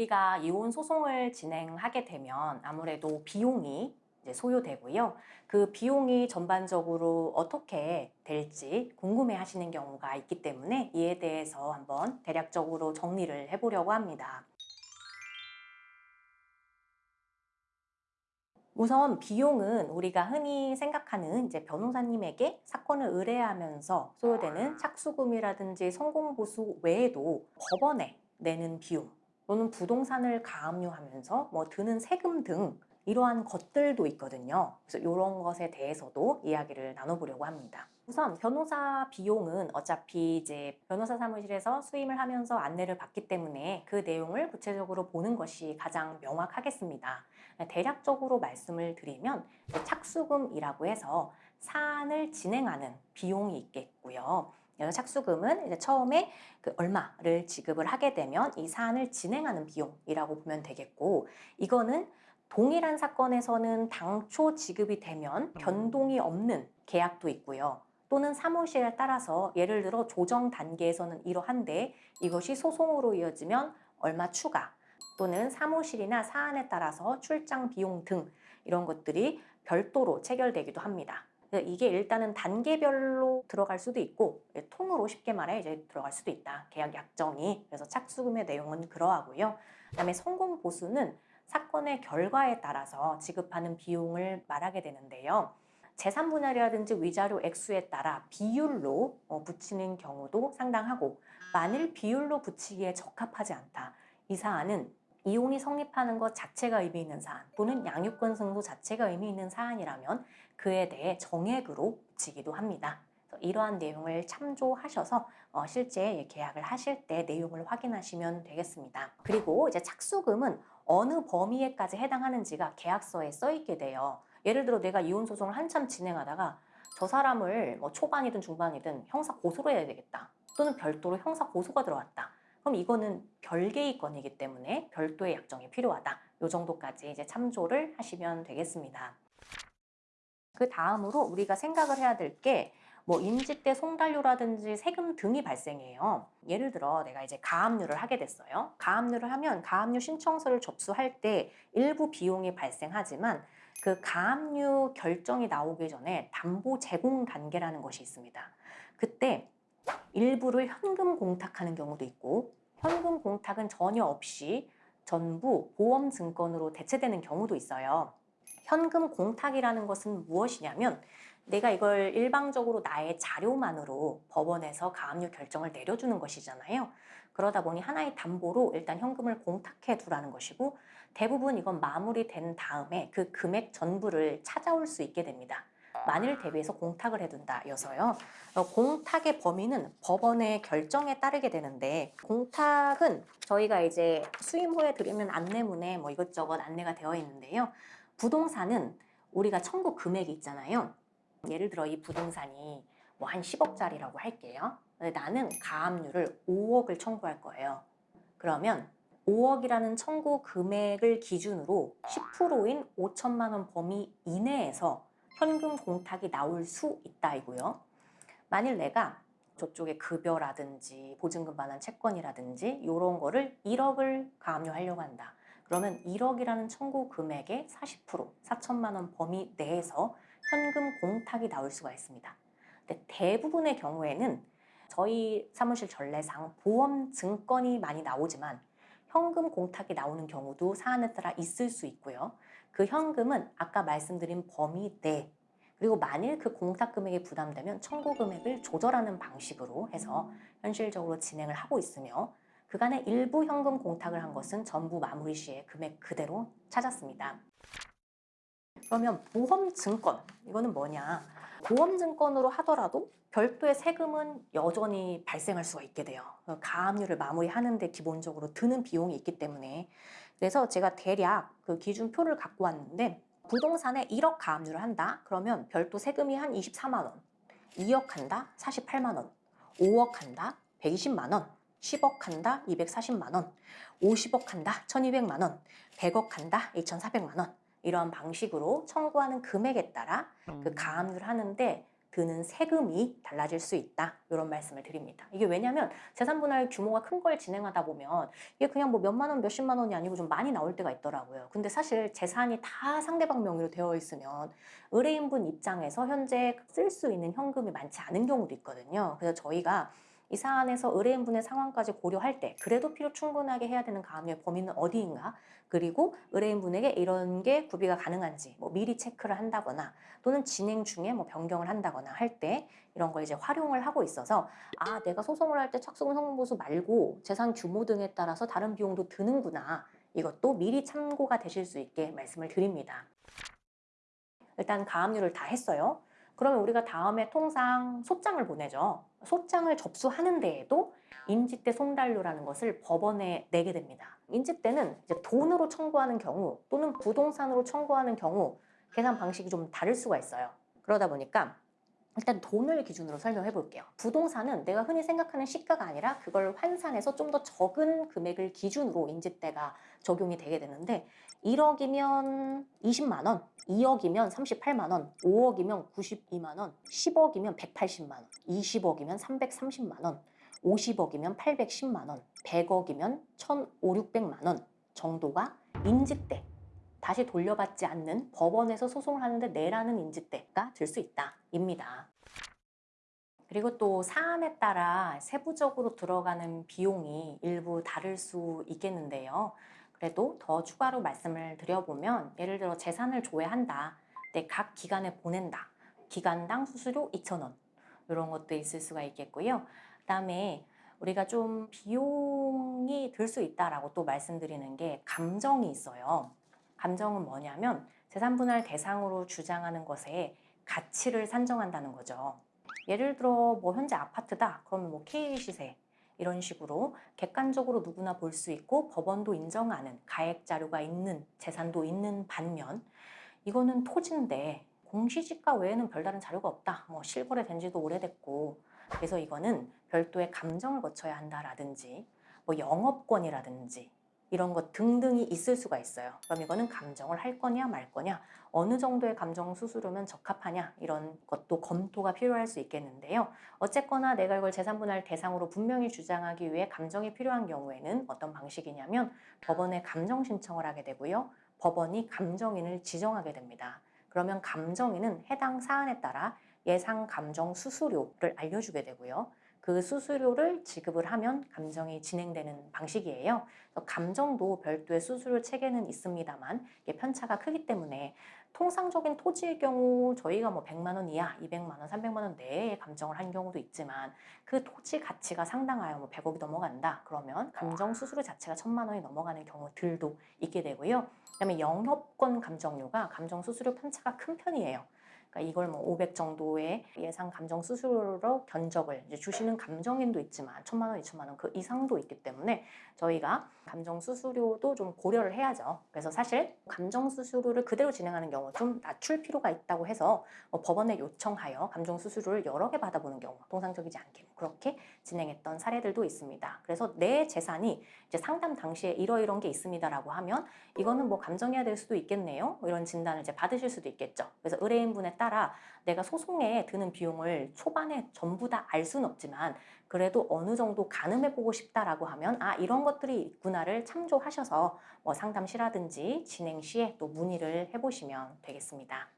우리가 이혼 소송을 진행하게 되면 아무래도 비용이 소요되고요. 그 비용이 전반적으로 어떻게 될지 궁금해 하시는 경우가 있기 때문에 이에 대해서 한번 대략적으로 정리를 해보려고 합니다. 우선 비용은 우리가 흔히 생각하는 이제 변호사님에게 사건을 의뢰하면서 소요되는 착수금이라든지 성공보수 외에도 법원에 내는 비용 또는 부동산을 가압류하면서 뭐 드는 세금 등 이러한 것들도 있거든요. 그래서 이런 것에 대해서도 이야기를 나눠보려고 합니다. 우선 변호사 비용은 어차피 이제 변호사 사무실에서 수임을 하면서 안내를 받기 때문에 그 내용을 구체적으로 보는 것이 가장 명확하겠습니다. 대략적으로 말씀을 드리면 착수금이라고 해서 사안을 진행하는 비용이 있겠고요. 착수금은 이제 처음에 그 얼마를 지급을 하게 되면 이 사안을 진행하는 비용이라고 보면 되겠고 이거는 동일한 사건에서는 당초 지급이 되면 변동이 없는 계약도 있고요. 또는 사무실에 따라서 예를 들어 조정 단계에서는 이러한데 이것이 소송으로 이어지면 얼마 추가 또는 사무실이나 사안에 따라서 출장 비용 등 이런 것들이 별도로 체결되기도 합니다. 이게 일단은 단계별로 들어갈 수도 있고 통으로 쉽게 말해 이제 들어갈 수도 있다. 계약 약정이 그래서 착수금의 내용은 그러하고요. 그다음에 성공 보수는 사건의 결과에 따라서 지급하는 비용을 말하게 되는데요. 재산 분할이라든지 위자료 액수에 따라 비율로 어, 붙이는 경우도 상당하고 만일 비율로 붙이기에 적합하지 않다. 이 사안은 이혼이 성립하는 것 자체가 의미 있는 사안 또는 양육권 승소 자체가 의미 있는 사안이라면 그에 대해 정액으로 붙이기도 합니다. 이러한 내용을 참조하셔서 어, 실제 계약을 하실 때 내용을 확인하시면 되겠습니다. 그리고 이제 착수금은 어느 범위에까지 해당하는지가 계약서에 써 있게 돼요. 예를 들어 내가 이혼 소송을 한참 진행하다가 저 사람을 뭐 초반이든 중반이든 형사 고소를 해야 되겠다. 또는 별도로 형사 고소가 들어왔다. 그럼 이거는 별개의 건이기 때문에 별도의 약정이 필요하다. 이 정도까지 이제 참조를 하시면 되겠습니다. 그 다음으로 우리가 생각을 해야 될게 뭐 임직대 송달료라든지 세금 등이 발생해요. 예를 들어 내가 이제 가압류를 하게 됐어요. 가압류를 하면 가압류 신청서를 접수할 때 일부 비용이 발생하지만 그 가압류 결정이 나오기 전에 담보 제공 단계라는 것이 있습니다. 그때 일부를 현금 공탁하는 경우도 있고 현금 공탁은 전혀 없이 전부 보험 증권으로 대체되는 경우도 있어요. 현금 공탁이라는 것은 무엇이냐면 내가 이걸 일방적으로 나의 자료만으로 법원에서 가압류 결정을 내려주는 것이잖아요. 그러다 보니 하나의 담보로 일단 현금을 공탁해 두라는 것이고 대부분 이건 마무리된 다음에 그 금액 전부를 찾아올 수 있게 됩니다. 만일 대비해서 공탁을 해둔다 여서요. 어, 공탁의 범위는 법원의 결정에 따르게 되는데 공탁은 저희가 이제 수임 후에 드리면 안내문에 뭐 이것저것 안내가 되어 있는데요. 부동산은 우리가 청구 금액이 있잖아요. 예를 들어 이 부동산이 뭐 한 10억짜리라고 할게요. 나는 가압류를 5억을 청구할 거예요. 그러면 5억이라는 청구 금액을 기준으로 10%인 5천만 원 범위 이내에서 현금 공탁이 나올 수 있다 이고요. 만일 내가 저쪽에 급여라든지 보증금 반환 채권이라든지 이런 거를 1억을 가압류하려고 한다. 그러면 1억이라는 청구 금액의 40% 4천만 원 범위 내에서 현금 공탁이 나올 수가 있습니다. 근데 대부분의 경우에는 저희 사무실 전례상 보험 증권이 많이 나오지만 현금 공탁이 나오는 경우도 사안에 따라 있을 수 있고요. 그 현금은 아까 말씀드린 범위 내 그리고 만일 그 공탁 금액이 부담되면 청구 금액을 조절하는 방식으로 해서 현실적으로 진행을 하고 있으며 그간의 일부 현금 공탁을 한 것은 전부 마무리 시에 금액 그대로 찾았습니다. 그러면 보험증권 이거는 뭐냐? 보험증권으로 하더라도 별도의 세금은 여전히 발생할 수가 있게 돼요. 가압류를 마무리하는데 기본적으로 드는 비용이 있기 때문에. 그래서 제가 대략 그 기준표를 갖고 왔는데 부동산에 1억 가압류를 한다 그러면 별도 세금이 한 24만 원 2억 한다 48만 원 5억 한다 120만 원 10억 한다 240만 원 50억 한다 1200만 원 100억 한다 2400만 원 이러한 방식으로 청구하는 금액에 따라 그 음. 가압류를 하는데 드는 세금이 달라질 수 있다. 이런 말씀을 드립니다. 이게 왜냐하면 재산분할 규모가 큰 걸 진행하다 보면 이게 그냥 뭐 몇만 원, 몇십만 원이 아니고 좀 많이 나올 때가 있더라고요. 근데 사실 재산이 다 상대방 명의로 되어 있으면 의뢰인분 입장에서 현재 쓸 수 있는 현금이 많지 않은 경우도 있거든요. 그래서 저희가 이 사안에서 의뢰인분의 상황까지 고려할 때 그래도 필요 충분하게 해야 되는 가압류의 범위는 어디인가 그리고 의뢰인분에게 이런 게 구비가 가능한지 뭐 미리 체크를 한다거나 또는 진행 중에 뭐 변경을 한다거나 할 때 이런 걸 이제 활용을 하고 있어서 아 내가 소송을 할 때 착수금 성공보수 말고 재산 규모 등에 따라서 다른 비용도 드는구나 이것도 미리 참고가 되실 수 있게 말씀을 드립니다. 일단 가압류를 다 했어요. 그러면 우리가 다음에 통상 소장을 보내죠. 소장을 접수하는 데에도 인지대 송달료라는 것을 법원에 내게 됩니다. 인지대는 이제 돈으로 청구하는 경우 또는 부동산으로 청구하는 경우 계산 방식이 좀 다를 수가 있어요. 그러다 보니까 일단 돈을 기준으로 설명해 볼게요. 부동산은 내가 흔히 생각하는 시가가 아니라 그걸 환산해서 좀 더 적은 금액을 기준으로 인지대가 적용이 되게 되는데 1억이면 20만 원, 2억이면 38만 원, 5억이면 92만 원, 10억이면 180만 원, 20억이면 330만 원, 50억이면 810만 원, 100억이면 1,500, 600만 원 정도가 인지대 다시 돌려받지 않는 법원에서 소송을 하는데 내라는 인지대가 될수 있다 입니다. 그리고 또 사안에 따라 세부적으로 들어가는 비용이 일부 다를 수 있겠는데요. 그래도 더 추가로 말씀을 드려보면 예를 들어 재산을 조회한다. 내 각 기관에 보낸다. 기간당 수수료 2,000원 이런 것도 있을 수가 있겠고요. 그 다음에 우리가 좀 비용이 들 수 있다라고 또 말씀드리는 게 감정이 있어요. 감정은 뭐냐면 재산분할 대상으로 주장하는 것에 가치를 산정한다는 거죠. 예를 들어 뭐 현재 아파트다 그러면 뭐 K 시세 이런 식으로 객관적으로 누구나 볼 수 있고 법원도 인정하는 가액 자료가 있는 재산도 있는 반면 이거는 토지인데 공시지가 외에는 별다른 자료가 없다. 뭐 실거래 된 지도 오래됐고 그래서 이거는 별도의 감정을 거쳐야 한다라든지 뭐 영업권이라든지 이런 것 등등이 있을 수가 있어요. 그럼 이거는 감정을 할 거냐 말 거냐 어느 정도의 감정 수수료면 적합하냐 이런 것도 검토가 필요할 수 있겠는데요. 어쨌거나 내가 이걸 재산분할 대상으로 분명히 주장하기 위해 감정이 필요한 경우에는 어떤 방식이냐면 법원에 감정 신청을 하게 되고요. 법원이 감정인을 지정하게 됩니다. 그러면 감정인은 해당 사안에 따라 예상 감정 수수료를 알려주게 되고요. 그 수수료를 지급을 하면 감정이 진행되는 방식이에요. 감정도 별도의 수수료 체계는 있습니다만 편차가 크기 때문에 통상적인 토지의 경우 저희가 뭐 100만 원 이하, 200만 원, 300만 원 내에 감정을 한 경우도 있지만 그 토지 가치가 상당하여 뭐 100억이 넘어간다 그러면 감정 수수료 자체가 1000만 원이 넘어가는 경우들도 있게 되고요. 그다음에 영업권 감정료가 감정 수수료 편차가 큰 편이에요. 그러니까 이걸 뭐 500 정도의 예상 감정 수수료로 견적을 주시는 감정인도 있지만 천만 원, 이천만 원 그 이상도 있기 때문에 저희가 감정 수수료도 좀 고려를 해야죠. 그래서 사실 감정 수수료를 그대로 진행하는 경우 좀 낮출 필요가 있다고 해서 뭐 법원에 요청하여 감정 수수료를 여러 개 받아보는 경우 통상적이지 않게 그렇게 진행했던 사례들도 있습니다. 그래서 내 재산이 이제 상담 당시에 이러이런 게 있습니다라고 하면 이거는 뭐 감정해야 될 수도 있겠네요. 뭐 이런 진단을 이제 받으실 수도 있겠죠. 그래서 의뢰인분에 따라 내가 소송에 드는 비용을 초반에 전부 다 알 수는 없지만 그래도 어느 정도 가늠해 보고 싶다라고 하면 아 이런 것들이 있구나를 참조하셔서 뭐 상담시라든지 진행 시에 또 문의를 해보시면 되겠습니다.